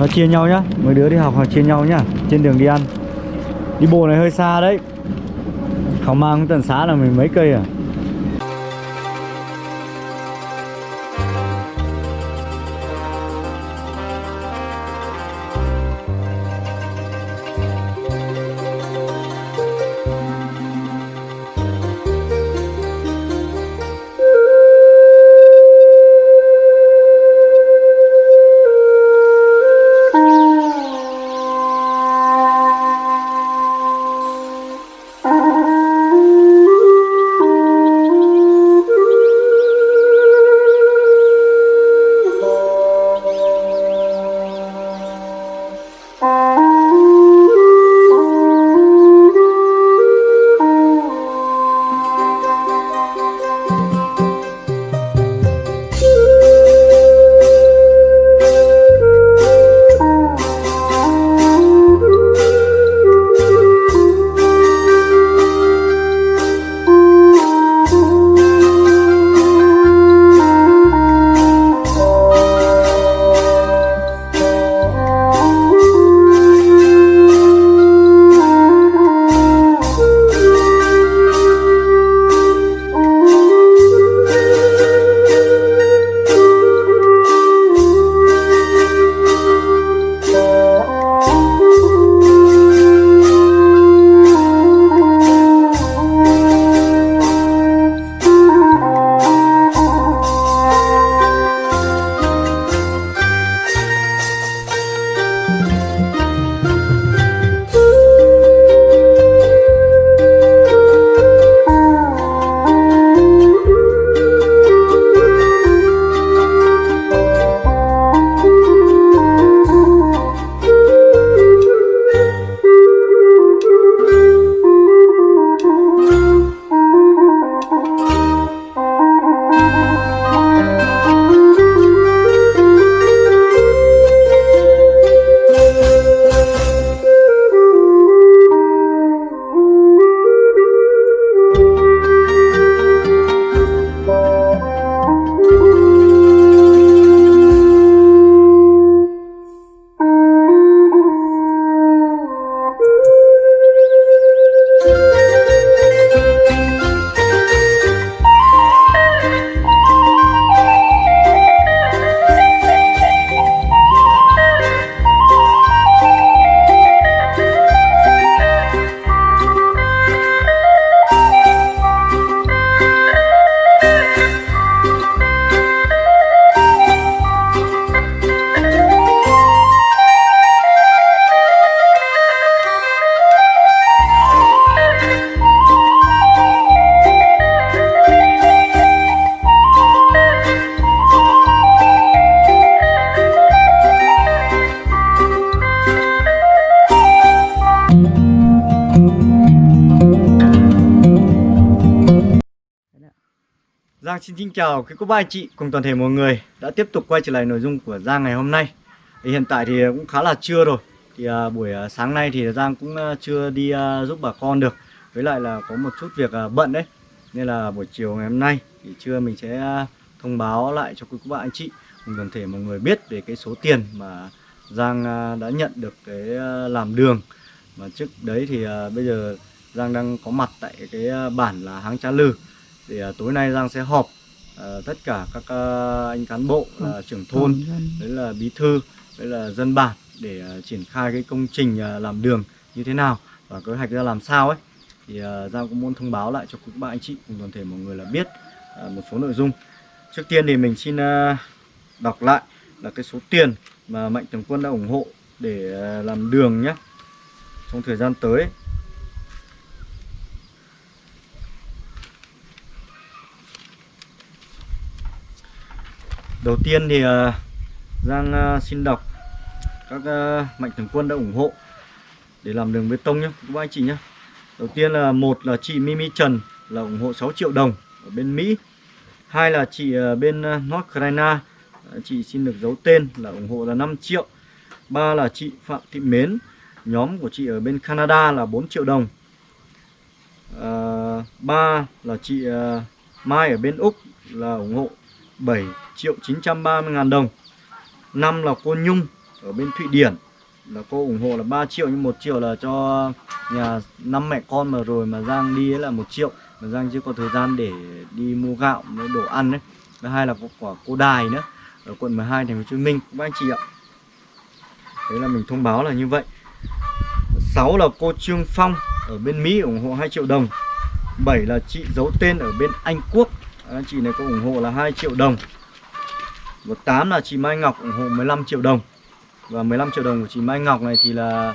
Nó chia nhau nhá, Mấy đứa đi học họ chia nhau nhá, Trên đường đi ăn. Đi bộ này hơi xa đấy. Khảo mang tận xá là mình mấy cây à? Giang xin kính chào quý cô bác anh chị cùng toàn thể mọi người đã tiếp tục quay trở lại nội dung của Giang ngày hôm nay. Thì Hiện tại thì cũng khá là trưa rồi. Thì à, buổi à, sáng nay thì Giang cũng à, chưa đi à, giúp bà con được. Với lại là có một chút việc à, bận đấy. Nên là buổi chiều ngày hôm nay thì trưa mình sẽ à, thông báo lại cho quý cô bác anh chị cùng toàn thể mọi người biết về cái số tiền mà Giang à, đã nhận được cái à, làm đường. Mà trước đấy thì à, bây giờ Giang đang có mặt tại cái à, bản là Háng Trá Lư thì à, tối nay Giang sẽ họp à, tất cả các à, anh cán bộ là trưởng thôn đấy là bí thư đấy là dân bản để à, triển khai cái công trình à, làm đường như thế nào và kế hoạch ra làm sao ấy. Thì à, Giang cũng muốn thông báo lại cho các bạn anh chị cùng toàn thể mọi người là biết à, một số nội dung. Trước tiên thì mình xin à, đọc lại là cái số tiền mà mạnh thường quân đã ủng hộ để à, làm đường nhé. Trong thời gian tới Đầu tiên thì ờ, Giang ờ, xin đọc các ờ, mạnh thường quân đã ủng hộ để làm đường bê tông nhé các anh chị nhé. Đầu tiên là một là chị Mimi Trần là ủng hộ 6 triệu đồng ở bên Mỹ. Hai là chị bên North Carolina chị xin được giấu tên là ủng hộ là 5 triệu. Ba là chị Phạm Thị Mến, nhóm của chị ở bên Canada là 4 triệu đồng. Ba là chị Mai ở bên Úc là ủng hộ 7 triệu 930 ngàn đồng. Năm là cô Nhung ở bên Thụy Điển. Là cô ủng hộ là 3 triệu, nhưng một triệu là cho nhà, năm mẹ con mà rồi mà Giang đi ấy là một triệu. Mà Giang chưa có thời gian để đi mua gạo với đồ ăn đấy thứ hai là có quả cô đài nữa, ở quận 12 thành phố Hồ Chí Minh. Các anh chị ạ. Đấy là mình thông báo là như vậy. 6 là cô Trương Phong ở bên Mỹ ủng hộ 2 triệu đồng. 7 là chị giấu tên ở bên Anh Quốc. Anh chị này có ủng hộ là 2 triệu đồng và 8 là chị Mai Ngọc ủng hộ 15 triệu đồng. Và 15 triệu đồng của chị Mai Ngọc này thì là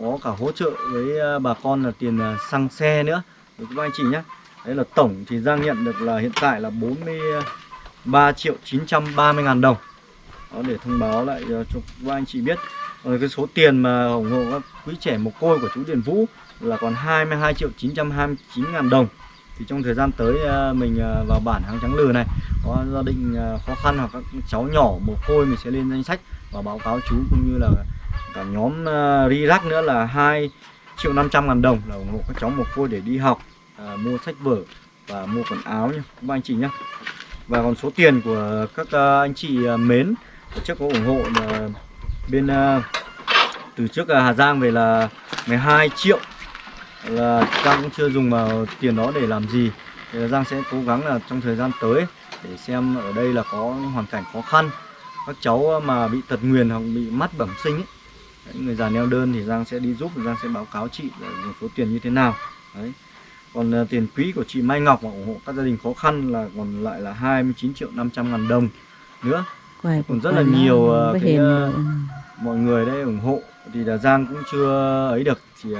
có cả hỗ trợ với ờ, bà con là tiền ờ, xăng xe nữa. Được các anh chị nhé Đấy là tổng thì Giang nhận được là hiện tại là 43 triệu 930 ngàn đồng. Đó, để thông báo lại ờ, cho các anh chị biết. Rồi cái số tiền mà ủng hộ các quý trẻ mồ côi của chú Điền Vũ là còn 22 triệu 929 ngàn đồng thì trong thời gian tới ờ, mình ờ, vào bản hàng trắng lừa này có gia đình ờ, khó khăn hoặc các cháu nhỏ mồ côi mình sẽ lên danh sách và báo cáo chú cũng như là cả nhóm ri Rirac nữa là 2 triệu 500 ngàn đồng là ủng hộ các cháu mồ côi để đi học à, mua sách vở và mua quần áo nhé các anh chị nhé và còn số tiền của các anh chị mến mến trước có ủng hộ là bên từ trước Hà Giang về là 12 triệu là Giang cũng chưa dùng vào tiền đó để làm gì. Thì Giang sẽ cố gắng là trong thời gian tới để xem ở đây là có hoàn cảnh khó khăn. Các cháu mà bị tật nguyền hoặc bị mắt bẩm sinh ấy, Đấy, người già neo đơn thì Giang sẽ đi giúp Giang sẽ báo cáo chị là dùng số tiền như thế nào. Đấy. còn uh, tiền quỹ của chị Mai Ngọc mà ủng hộ các gia đình khó khăn là còn lại là 29 triệu 500 ngàn đồng nữa. Quay còn rất là nhiều uh, cái, uh, mọi người đây ủng hộ thì là Giang cũng chưa ấy được. Thì uh,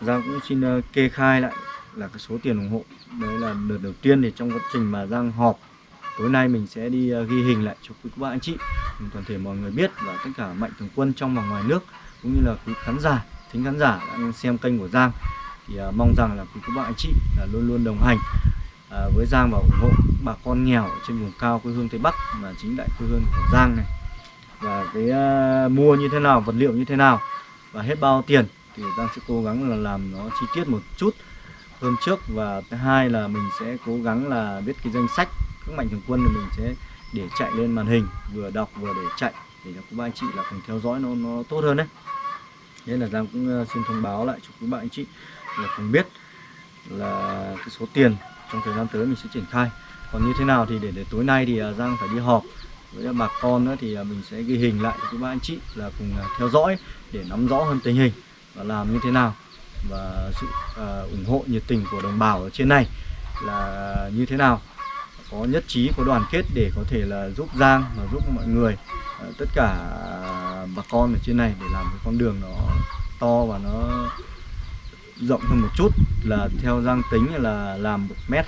Giang cũng xin ờ, kê khai lại là cái số tiền ủng hộ. Đấy là đợt đầu tiên thì trong quá trình mà Giang họp, tối nay mình sẽ đi ờ, ghi hình lại cho quý các bạn anh chị. Toàn thể mọi người biết và tất cả mạnh thường quân trong và ngoài nước cũng như là quý khán giả, thính khán giả đang xem kênh của Giang. Thì ờ, mong rằng là quý các bạn anh chị là luôn luôn đồng hành với Giang và ủng hộ bà con nghèo ở trên vùng cao quê hương Tây Bắc mà chính đại quê hương của Giang này. Và cái mua như thế nào, vật liệu như thế nào và hết bao tiền thì Giang sẽ cố gắng là làm nó chi tiết một chút hơn trước. Và thứ hai là mình sẽ cố gắng là biết cái danh sách các mạnh thường quân thì mình sẽ để chạy lên màn hình vừa đọc vừa để chạy để cho các bạn anh chị là cùng theo dõi nó nó tốt hơn đấy. Nên là Giang cũng ờ, xin thông báo lại cho các bạn anh chị là cùng biết là cái số tiền trong thời gian tới mình sẽ triển khai. Còn như thế nào thì để, để tối nay thì ờ, Giang phải đi họp với bà con nữa thì ờ, mình sẽ ghi hình lại cho các bạn anh chị là cùng theo dõi để nắm rõ hơn tình hình và làm như thế nào? Và sự uh, ủng hộ nhiệt tình của đồng bào ở trên này là như thế nào? Có nhất trí có đoàn kết để có thể là giúp Giang và giúp mọi người uh, tất cả bà con ở trên này để làm cái con đường nó to và nó rộng hơn một chút là theo Giang tính là làm một mét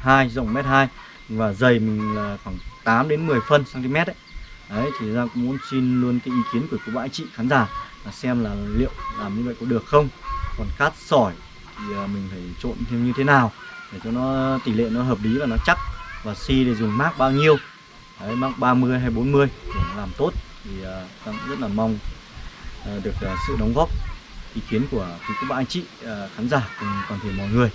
hai rộng mét hai và dày mình là khoảng 8 đến 10 phân cm đấy đấy thì Giang cũng muốn xin luôn cái ý kiến của các bạn chị khán giả và xem là liệu làm như vậy có được không. Còn cát sỏi thì à, mình phải trộn thêm như thế nào để cho nó tỷ lệ nó hợp lý và nó chắc. Và xi thì dùng mác bao nhiêu. Đấy mác 30 hay 40 để làm tốt. Thì uh, rất là mong uh, được uh, sự đóng góp ý kiến của quý các bạn anh chị uh, khán giả cùng toàn thể mọi người.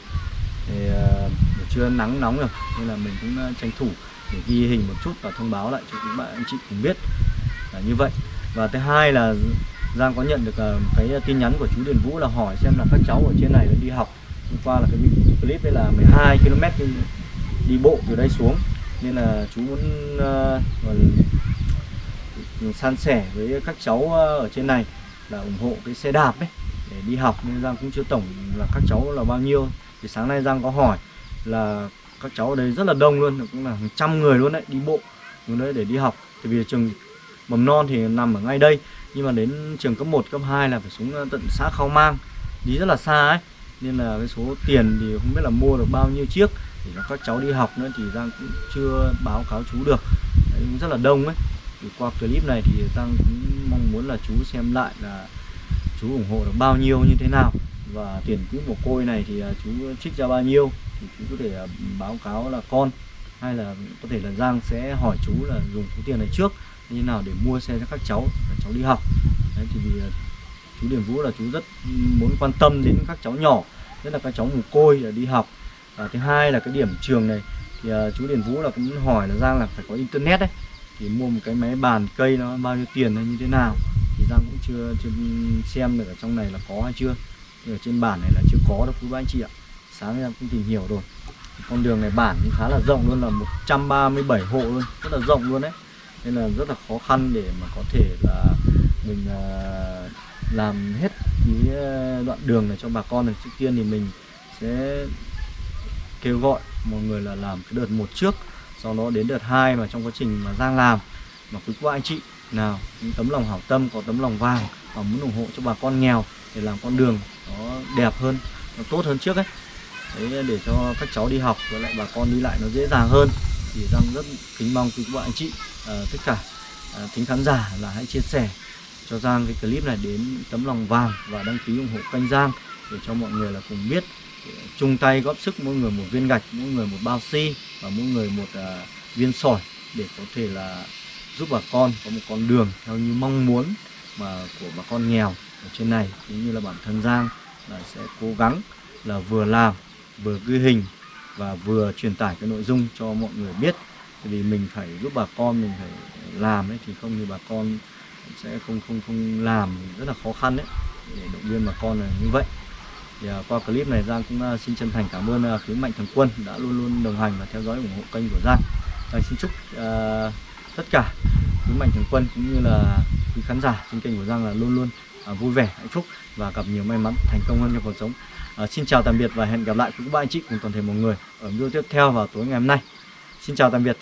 Thì uh, chưa nắng nóng rồi nên là mình cũng uh, tranh thủ để ghi hình một chút và thông báo lại cho các bạn anh chị cùng biết là như vậy. Và thứ hai là Giang có nhận được ờ, cái tin nhắn của chú Điền Vũ là hỏi xem là các cháu ở trên này đi học hôm qua là cái clip đấy là 12 km đi, đi bộ từ đây xuống. Nên là chú muốn uh, san sẻ với các cháu ờ, ở trên này là ủng hộ cái xe đạp ấy để đi học. Nên Giang cũng chưa tổng là các cháu là bao nhiêu. Thì sáng nay Giang có hỏi là các cháu ở đây rất là đông luôn cũng là hàng trăm người luôn đấy đi bộ xuống đấy để đi học. Tại vì trường mầm non thì nằm ở ngay đây nhưng mà đến trường cấp 1, cấp 2 là phải xuống ờ, tận xã Khao Mang. Đi rất là xa ấy nên là cái số tiền thì không biết là mua được bao nhiêu chiếc để cho các cháu đi học nữa thì Giang cũng chưa báo cáo chú được. Đấy, cũng rất là đông ấy. Thì qua clip này thì Giang cũng mong muốn là chú xem lại là chú ủng hộ được bao nhiêu như thế nào. Và tiền quỹ mồ côi này thì ờ, chú trích ra bao nhiêu thì chú có thể ờ, báo cáo là con. Hay là có thể là Giang sẽ hỏi chú là dùng số tiền này trước như nào để mua xe cho các cháu để cháu đi học. Đấy, thì vì à, chú Điền Vũ là chú rất muốn quan tâm đến các cháu nhỏ nhất là các cháu mồ côi là đi học. Và thứ hai là cái điểm trường này thì à, chú Điền Vũ là cũng hỏi là Giang là phải có internet đấy thì mua một cái máy bàn cây nó bao nhiêu tiền hay như thế nào. Thì Giang cũng chưa chưa xem được ở trong này là có hay chưa. Thì ở trên bản này là chưa có đâu quý ba anh chị ạ. Sáng em cũng tìm hiểu rồi. Con đường này bản cũng khá là rộng luôn là 137 hộ luôn rất là rộng luôn đấy nên là rất là khó khăn để mà có thể là mình ờ, làm hết cái ờ, đoạn đường này cho bà con này. Trước tiên thì mình sẽ kêu gọi mọi người là làm cái đợt một trước, sau đó đến đợt 2 mà trong quá trình mà Giang làm. Mà quý cô anh chị nào, những tấm lòng hảo tâm, có tấm lòng vàng và muốn ủng hộ cho bà con nghèo để làm con đường nó đẹp hơn, nó tốt hơn trước ấy. Đấy, để cho các cháu đi học với lại bà con đi lại nó dễ dàng hơn thì Giang rất kính mong quý cô anh chị à, tất cả à, kính khán giả là hãy chia sẻ cho Giang cái clip này đến tấm lòng vàng và đăng ký ủng hộ kênh Giang để cho mọi người là cùng biết chung tay góp sức mỗi người một viên gạch mỗi người một bao xi và mỗi người một à, viên sỏi để có thể là giúp bà con có một con đường theo như mong muốn mà của bà con nghèo ở trên này. Cũng như là bản thân Giang là sẽ cố gắng là vừa làm vừa ghi hình và vừa truyền tải cái nội dung cho mọi người biết. Tại vì mình phải giúp bà con mình phải làm ấy thì không thì bà con sẽ không không không làm rất là khó khăn đấy để động viên bà con là như vậy. Thì à, qua clip này Giang cũng à, xin chân thành cảm ơn à, mạnh thường quân đã luôn luôn đồng hành và theo dõi ủng hộ kênh của Giang. À, xin chúc à, tất cả quý mạnh thường quân cũng như là quý khán giả trên kênh của Giang là luôn luôn à, vui vẻ hạnh phúc và gặp nhiều may mắn thành công hơn trong cuộc sống. À, xin chào tạm biệt và hẹn gặp lại quý ba anh chị cùng toàn thể mọi người ở video tiếp theo vào tối ngày hôm nay. Xin chào tạm biệt.